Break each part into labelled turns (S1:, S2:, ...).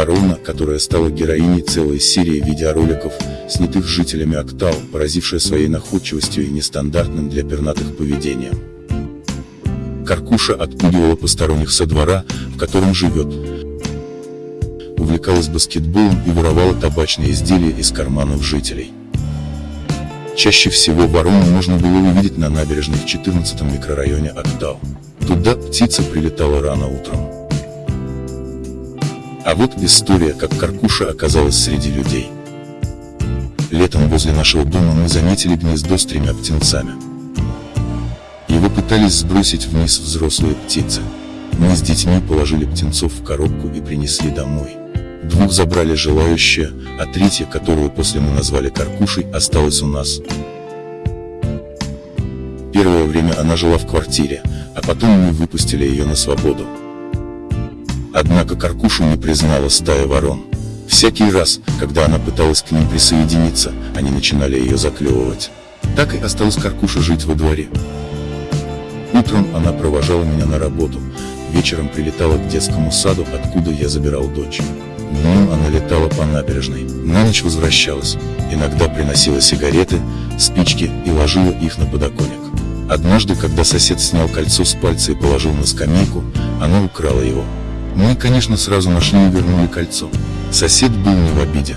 S1: ворона, которая стала героиней целой серии видеороликов, снятых жителями Октау, поразившая своей находчивостью и нестандартным для пернатых поведением. Каркуша отпугивала посторонних со двора, в котором живет, увлекалась баскетболом и воровала табачные изделия из карманов жителей. Чаще всего ворону можно было увидеть на набережной в 14 микрорайоне Октау. Туда птица прилетала рано утром. А вот история, как Каркуша оказалась среди людей. Летом возле нашего дома мы заметили гнездо с тремя птенцами. Его пытались сбросить вниз взрослые птицы. Мы с детьми положили птенцов в коробку и принесли домой. Двух забрали желающие, а третья, которую после мы назвали Каркушей, осталась у нас. Первое время она жила в квартире, а потом мы выпустили ее на свободу. Однако Каркушу не признала стая ворон. Всякий раз, когда она пыталась к ним присоединиться, они начинали ее заклевывать. Так и осталась Каркуша жить во дворе. Утром она провожала меня на работу, вечером прилетала к детскому саду, откуда я забирал дочь. Днем она летала по набережной, на ночь возвращалась, иногда приносила сигареты, спички и ложила их на подоконник. Однажды, когда сосед снял кольцо с пальца и положил на скамейку, она украла его. Мы, конечно, сразу нашли и вернули кольцо. Сосед был не в обиде.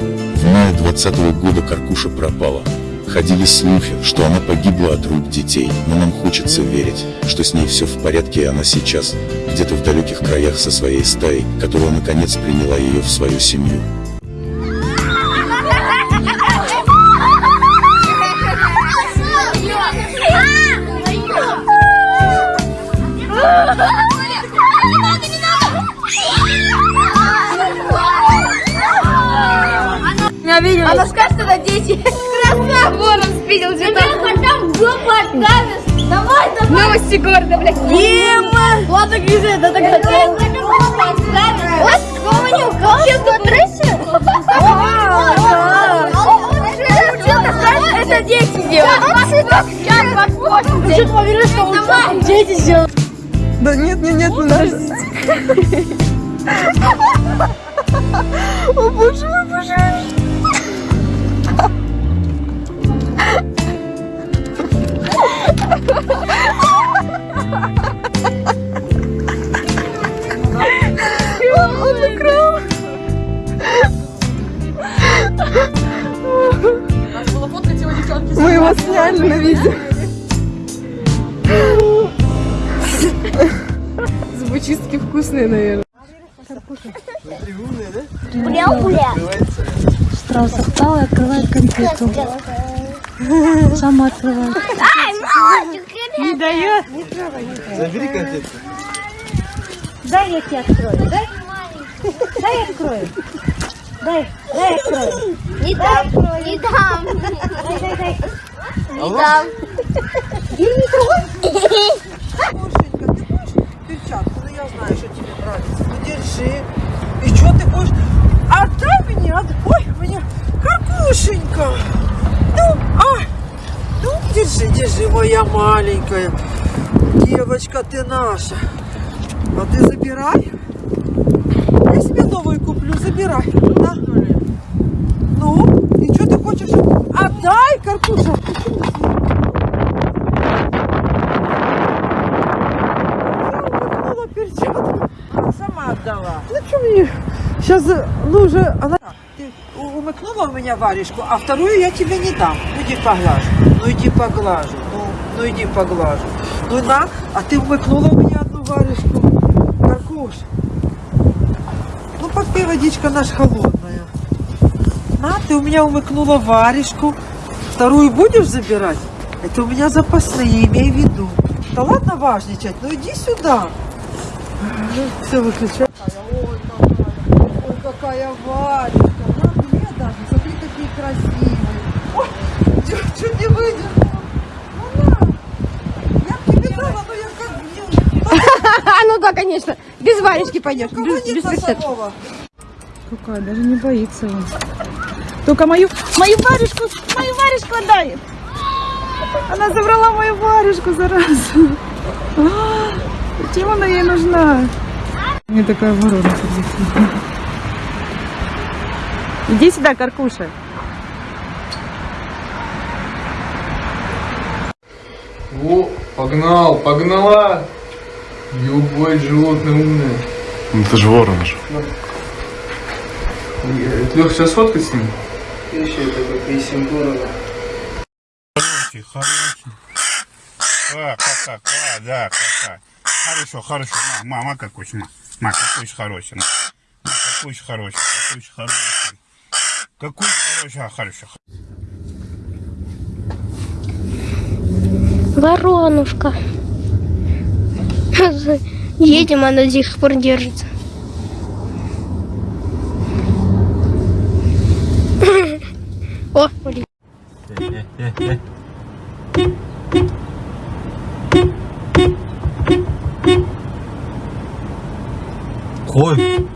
S1: В мае 20 -го года Каркуша пропала. Ходили слухи, что она погибла от рук детей, но нам хочется верить, что с ней все в порядке и она сейчас, где-то в далеких краях со своей стаей, которая наконец приняла ее в свою семью.
S2: Она скажет, что это дети. Красава! Ворон спидел где-то.
S3: потом жопу откажешь. Давай, давай.
S2: Новости города, блядь. Ема! Ладно, Гриза, это так
S3: Вот, помню, как ты трясешь?
S2: Это дети делают.
S3: Сейчас подпочим.
S2: Ты что поверишь, что лучше дети сделают?
S4: Да нет, нет, нет, не надо. О боже мой, боже мой. Он украл. Мы его сняли на видео. Зубочистки вкусные, наверное.
S3: Бля-бля.
S5: Страус встал и открывает конфету. Сама открывает.
S3: Ай, мальчик,
S5: Не дает.
S6: Забери конфетку.
S5: Дай я тебе открою. Дай. Дай я открою. Дай, дай открою.
S3: не дам, не дам.
S5: Дай, дай, дай.
S3: Не дам.
S4: Машенька, ты хочешь перчатку? Ну я знаю, что тебе нравится. Ну держи. И что ты хочешь? Отдай мне, отдай. Ой, мне каркушенька. Ну, а, ну держи, держи, моя маленькая. Девочка, ты наша. А ты забирай. Я себе новую куплю, забирай. На. Ну, и что ты хочешь? Отдай, перчатку. Сама отдала. Ну что мне? Сейчас, ну уже, она... Ты умыкнула у меня варежку, а вторую я тебе не дам. Ну иди поглажу. Ну иди поглажу. Ну, ну иди поглажу. Ну на, а ты умыкнула у меня одну варежку. Каркуш. Ну попей водичка наша холодная. На, ты у меня умыкнула варежку. Вторую будешь забирать? Это у меня запасные, имей в виду. Да ладно важничать, ну иди сюда. Все, выключай. Ой, какая, ой, какая Варечка. На мне даже, смотри, какие красивые. Ой, чуть, чуть не выдержала. Ну на, я б тебе дала, но я как гнил.
S2: А, ну да, конечно. Без варежки пойдешь.
S4: Кого
S2: Без, без?
S5: Какая, даже не боится он. Только мою, мою варежку, мою варежку отдай. Она забрала мою варежку, зараза. А, Зачем она ей нужна? Мне такая ворона прилетела. Иди сюда, Каркуша.
S7: О, погнал, погнала! Ёбать, животное умное.
S6: Ну это же ворон же.
S7: Лех, сейчас фоткать с ним?
S8: Хороший, хороший. А, кака, а, да, кака. Хорошо, хорошо. Ма, мама какой ма. Ма, какой же хороший. Ма, Ма, какой же хороший, какой же хороший. Какой хороший, а, хорошо.
S3: Воронушка. Едем, она до сих пор держится. О, блин.
S6: Кой.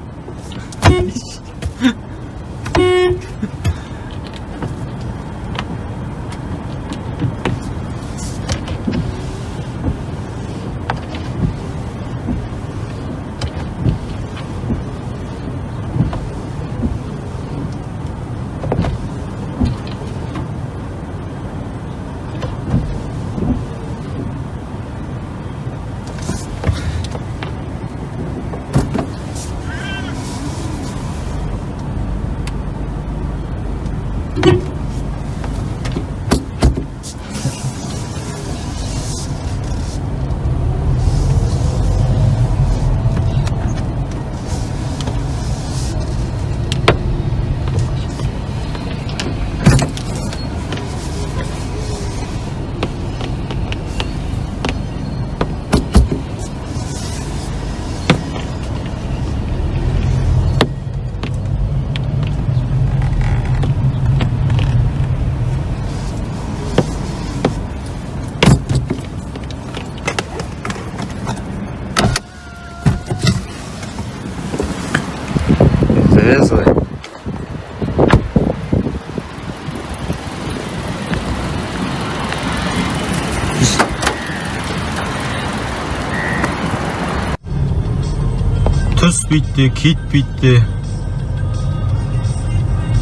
S9: Түс bitті, кит bitті.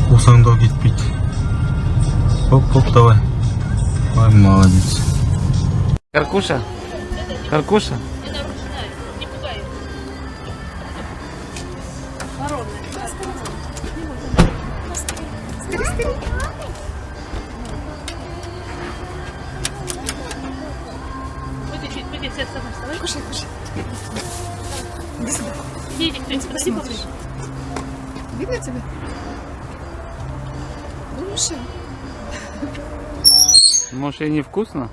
S9: Қусаңдау кетпейді. Хоп, хоп, давай. Ой, молодец.
S6: Каркуша? Каркуша?
S5: Видно тебя? Лучше.
S6: Может и невкусно?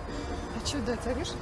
S5: А что дать, орешь?